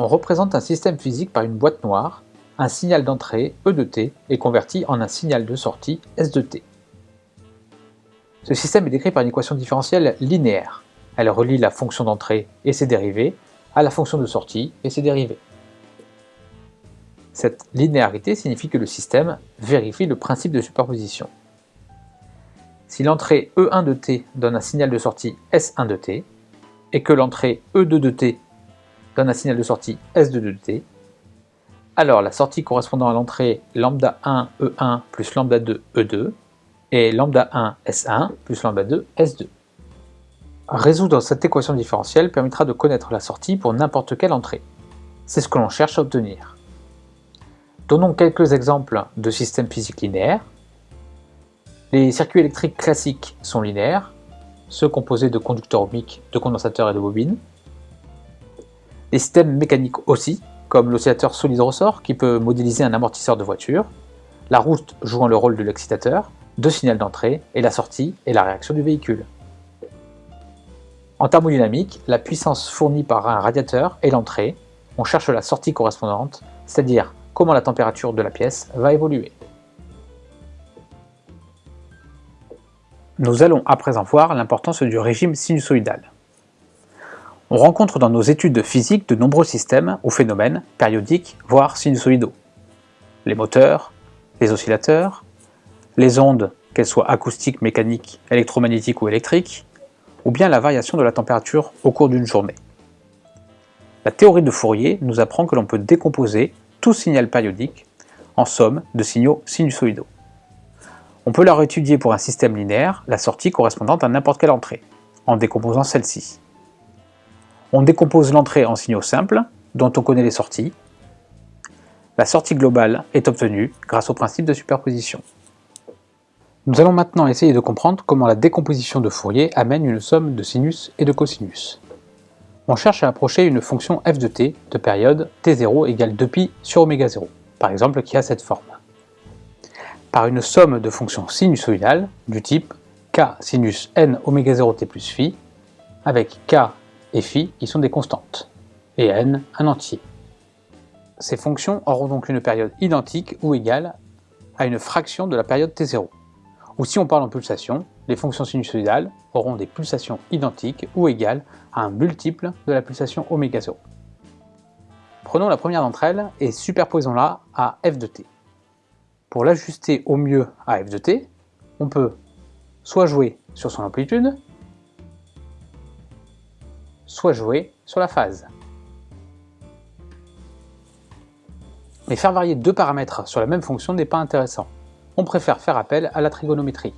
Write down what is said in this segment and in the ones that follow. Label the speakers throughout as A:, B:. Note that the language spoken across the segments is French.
A: on représente un système physique par une boîte noire, un signal d'entrée E de t est converti en un signal de sortie S de t. Ce système est décrit par une équation différentielle linéaire. Elle relie la fonction d'entrée et ses dérivés à la fonction de sortie et ses dérivés. Cette linéarité signifie que le système vérifie le principe de superposition. Si l'entrée E1 de t donne un signal de sortie S1 de t, et que l'entrée E2 de t donne un signal de sortie S2 de t, alors la sortie correspondant à l'entrée lambda 1 E1 plus lambda 2 E2 est lambda 1 S1 plus lambda 2 S2. Résoudre cette équation différentielle permettra de connaître la sortie pour n'importe quelle entrée. C'est ce que l'on cherche à obtenir. Donnons quelques exemples de systèmes physiques linéaires. Les circuits électriques classiques sont linéaires, ceux composés de conducteurs ohmiques, de condensateurs et de bobines. Les systèmes mécaniques aussi, comme l'oscillateur solide-ressort qui peut modéliser un amortisseur de voiture, la route jouant le rôle de l'excitateur, de signal d'entrée, et la sortie et la réaction du véhicule. En thermodynamique, la puissance fournie par un radiateur est l'entrée, on cherche la sortie correspondante, c'est-à-dire comment la température de la pièce va évoluer. Nous allons à présent voir l'importance du régime sinusoïdal. On rencontre dans nos études physiques de nombreux systèmes ou phénomènes périodiques, voire sinusoïdaux. Les moteurs, les oscillateurs, les ondes, qu'elles soient acoustiques, mécaniques, électromagnétiques ou électriques, ou bien la variation de la température au cours d'une journée. La théorie de Fourier nous apprend que l'on peut décomposer tout signal périodique en somme de signaux sinusoïdaux. On peut leur étudier pour un système linéaire la sortie correspondante à n'importe quelle entrée, en décomposant celle-ci. On décompose l'entrée en signaux simples, dont on connaît les sorties. La sortie globale est obtenue grâce au principe de superposition. Nous allons maintenant essayer de comprendre comment la décomposition de Fourier amène une somme de sinus et de cosinus on cherche à approcher une fonction f de t de période t0 égale 2pi sur oméga 0, par exemple qui a cette forme. Par une somme de fonctions sinusoïdales du type k sinus n oméga 0 t plus phi, avec k et phi qui sont des constantes, et n un entier. Ces fonctions auront donc une période identique ou égale à une fraction de la période t0. Ou si on parle en pulsation, les fonctions sinusoïdales auront des pulsations identiques ou égales à un multiple de la pulsation oméga 0. Prenons la première d'entre elles et superposons-la à f de t. Pour l'ajuster au mieux à f de t, on peut soit jouer sur son amplitude, soit jouer sur la phase. Mais faire varier deux paramètres sur la même fonction n'est pas intéressant. On préfère faire appel à la trigonométrie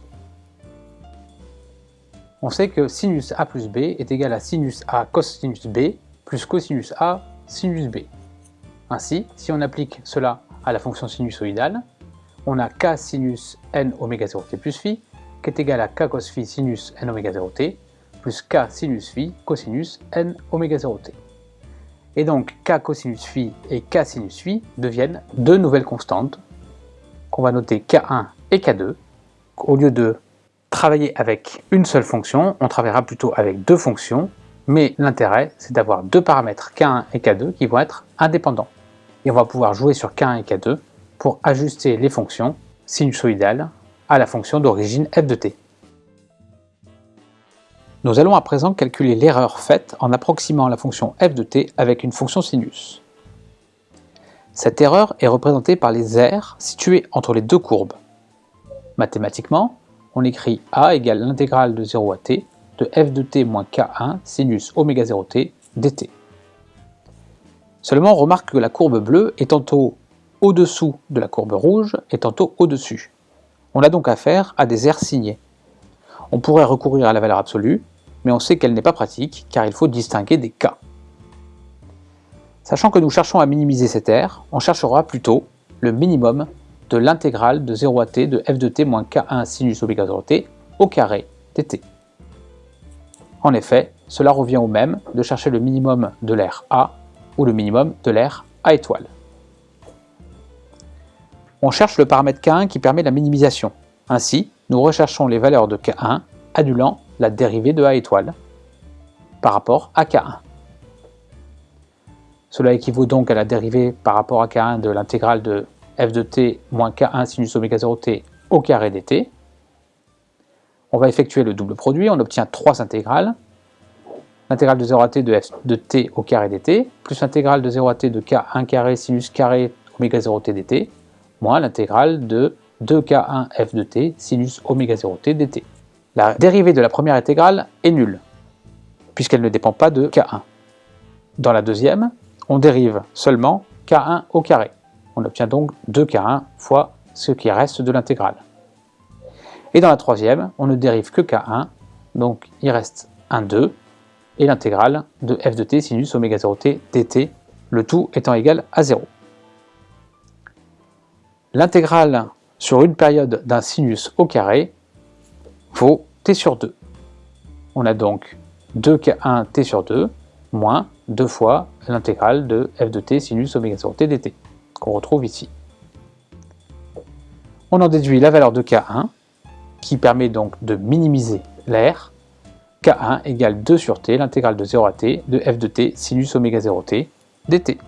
A: on sait que sinus A plus B est égal à sinus A cosinus B plus cosinus A sinus B. Ainsi, si on applique cela à la fonction sinusoïdale, on a k sinus n oméga 0 t plus phi qui est égal à k cos phi sinus n oméga 0 t plus k sinus phi cosinus n oméga 0 t. Et donc k cosinus phi et k sinus phi deviennent deux nouvelles constantes qu'on va noter k1 et k2 au lieu de travailler avec une seule fonction, on travaillera plutôt avec deux fonctions, mais l'intérêt c'est d'avoir deux paramètres K1 et K2 qui vont être indépendants. Et on va pouvoir jouer sur K1 et K2 pour ajuster les fonctions sinusoïdales à la fonction d'origine f de t. Nous allons à présent calculer l'erreur faite en approximant la fonction f de t avec une fonction sinus. Cette erreur est représentée par les aires situées entre les deux courbes. Mathématiquement, on écrit a égale l'intégrale de 0 à t de f de t moins k1 sinus oméga 0 t dt. Seulement, on remarque que la courbe bleue est tantôt au-dessous de la courbe rouge et tantôt au-dessus. On a donc affaire à des aires signées. On pourrait recourir à la valeur absolue, mais on sait qu'elle n'est pas pratique car il faut distinguer des cas. Sachant que nous cherchons à minimiser cette aire, on cherchera plutôt le minimum de l'intégrale de 0 à t de f de t moins k1 sinus 0 t au carré dt. En effet, cela revient au même de chercher le minimum de l'air A ou le minimum de l'air A étoile. On cherche le paramètre K1 qui permet la minimisation. Ainsi, nous recherchons les valeurs de K1 annulant la dérivée de A étoile par rapport à K1. Cela équivaut donc à la dérivée par rapport à k1 de l'intégrale de f de t moins k1 sinus oméga 0t au carré dt. On va effectuer le double produit, on obtient trois intégrales. L'intégrale de 0 à t de f de t au carré dt, plus l'intégrale de 0 à t de k1 carré sinus carré oméga 0t dt, moins l'intégrale de 2k1 f de t sinus oméga 0t dt. La dérivée de la première intégrale est nulle, puisqu'elle ne dépend pas de k1. Dans la deuxième, on dérive seulement k1 au carré. On obtient donc 2k1 fois ce qui reste de l'intégrale. Et dans la troisième, on ne dérive que k1, donc il reste un 2, et l'intégrale de f de t sinus oméga 0t dt, le tout étant égal à 0. L'intégrale sur une période d'un sinus au carré vaut t sur 2. On a donc 2k1 t sur 2 moins 2 fois l'intégrale de f de t sinus oméga 0 t dt, qu'on retrouve ici. On en déduit la valeur de K1, qui permet donc de minimiser l'air. K1 égale 2 sur t, l'intégrale de 0 à t, de f de t sinus oméga 0 t dt.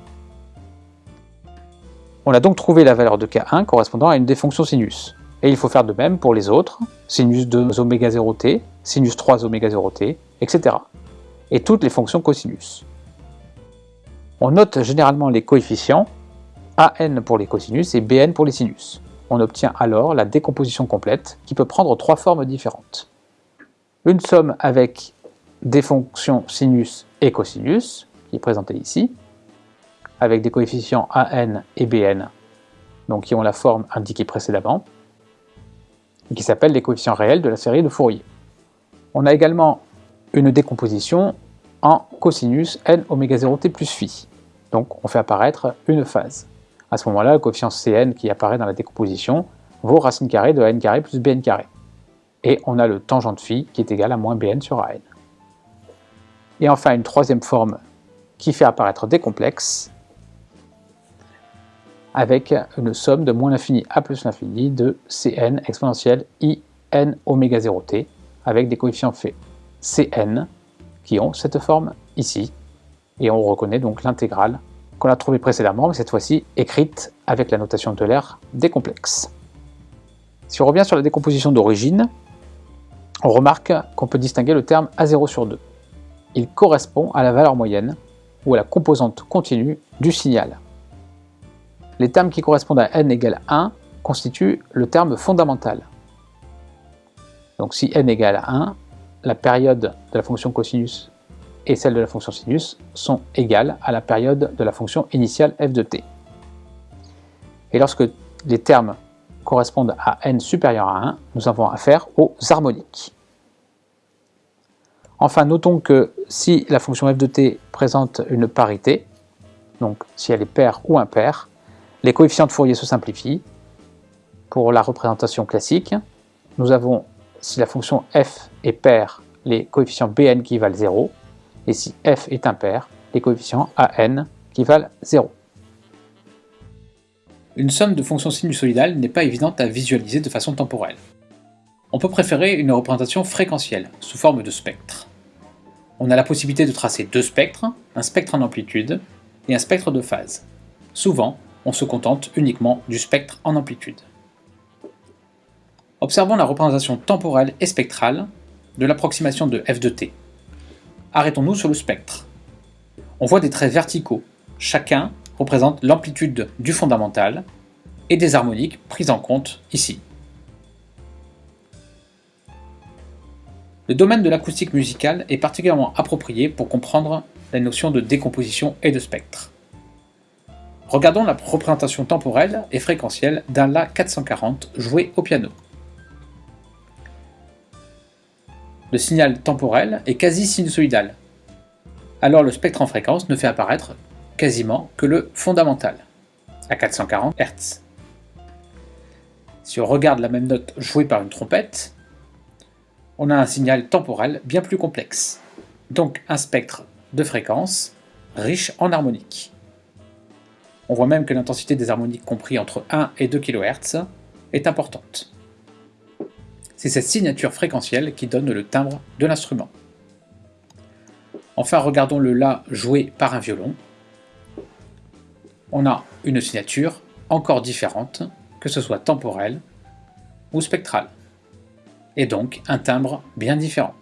A: On a donc trouvé la valeur de K1 correspondant à une des fonctions sinus. Et il faut faire de même pour les autres, sinus 2 oméga 0t, sinus 3 oméga 0t, etc. Et toutes les fonctions cosinus. On note généralement les coefficients, AN pour les cosinus et BN pour les sinus. On obtient alors la décomposition complète qui peut prendre trois formes différentes. Une somme avec des fonctions sinus et cosinus, qui est présentée ici, avec des coefficients AN et BN, donc qui ont la forme indiquée précédemment, qui s'appellent les coefficients réels de la série de Fourier. On a également une décomposition en cosinus n oméga 0t plus phi. Donc on fait apparaître une phase. À ce moment-là, le coefficient Cn qui apparaît dans la décomposition vaut racine carrée de n carré plus bn carré. Et on a le tangent de phi qui est égal à moins bn sur an. Et enfin une troisième forme qui fait apparaître des complexes avec une somme de moins l'infini à plus l'infini de Cn exponentielle i n oméga 0t avec des coefficients faits Cn qui ont cette forme ici. Et on reconnaît donc l'intégrale qu'on a trouvée précédemment, mais cette fois-ci écrite avec la notation de l'air des complexes. Si on revient sur la décomposition d'origine, on remarque qu'on peut distinguer le terme A0 sur 2. Il correspond à la valeur moyenne, ou à la composante continue du signal. Les termes qui correspondent à n égale 1 constituent le terme fondamental. Donc si n égale 1, la période de la fonction cosinus et celle de la fonction sinus sont égales à la période de la fonction initiale f de t. Et lorsque les termes correspondent à n supérieur à 1, nous avons affaire aux harmoniques. Enfin, notons que si la fonction f de t présente une parité, donc si elle est paire ou impaire, les coefficients de Fourier se simplifient. Pour la représentation classique, nous avons si la fonction f est paire, les coefficients bn qui valent 0, et si f est impair, les coefficients an qui valent 0. Une somme de fonctions sinusoïdales n'est pas évidente à visualiser de façon temporelle. On peut préférer une représentation fréquentielle, sous forme de spectre. On a la possibilité de tracer deux spectres, un spectre en amplitude et un spectre de phase. Souvent, on se contente uniquement du spectre en amplitude. Observons la représentation temporelle et spectrale de l'approximation de f de t. Arrêtons-nous sur le spectre. On voit des traits verticaux, chacun représente l'amplitude du fondamental et des harmoniques prises en compte ici. Le domaine de l'acoustique musicale est particulièrement approprié pour comprendre la notion de décomposition et de spectre. Regardons la représentation temporelle et fréquentielle d'un La 440 joué au piano. le signal temporel est quasi sinusoïdal. Alors le spectre en fréquence ne fait apparaître quasiment que le fondamental, à 440 Hz. Si on regarde la même note jouée par une trompette, on a un signal temporel bien plus complexe, donc un spectre de fréquence riche en harmoniques. On voit même que l'intensité des harmoniques compris entre 1 et 2 kHz est importante. C'est cette signature fréquentielle qui donne le timbre de l'instrument. Enfin, regardons le La joué par un violon. on a une signature encore différente, que ce soit temporelle ou spectrale, et donc un timbre bien différent.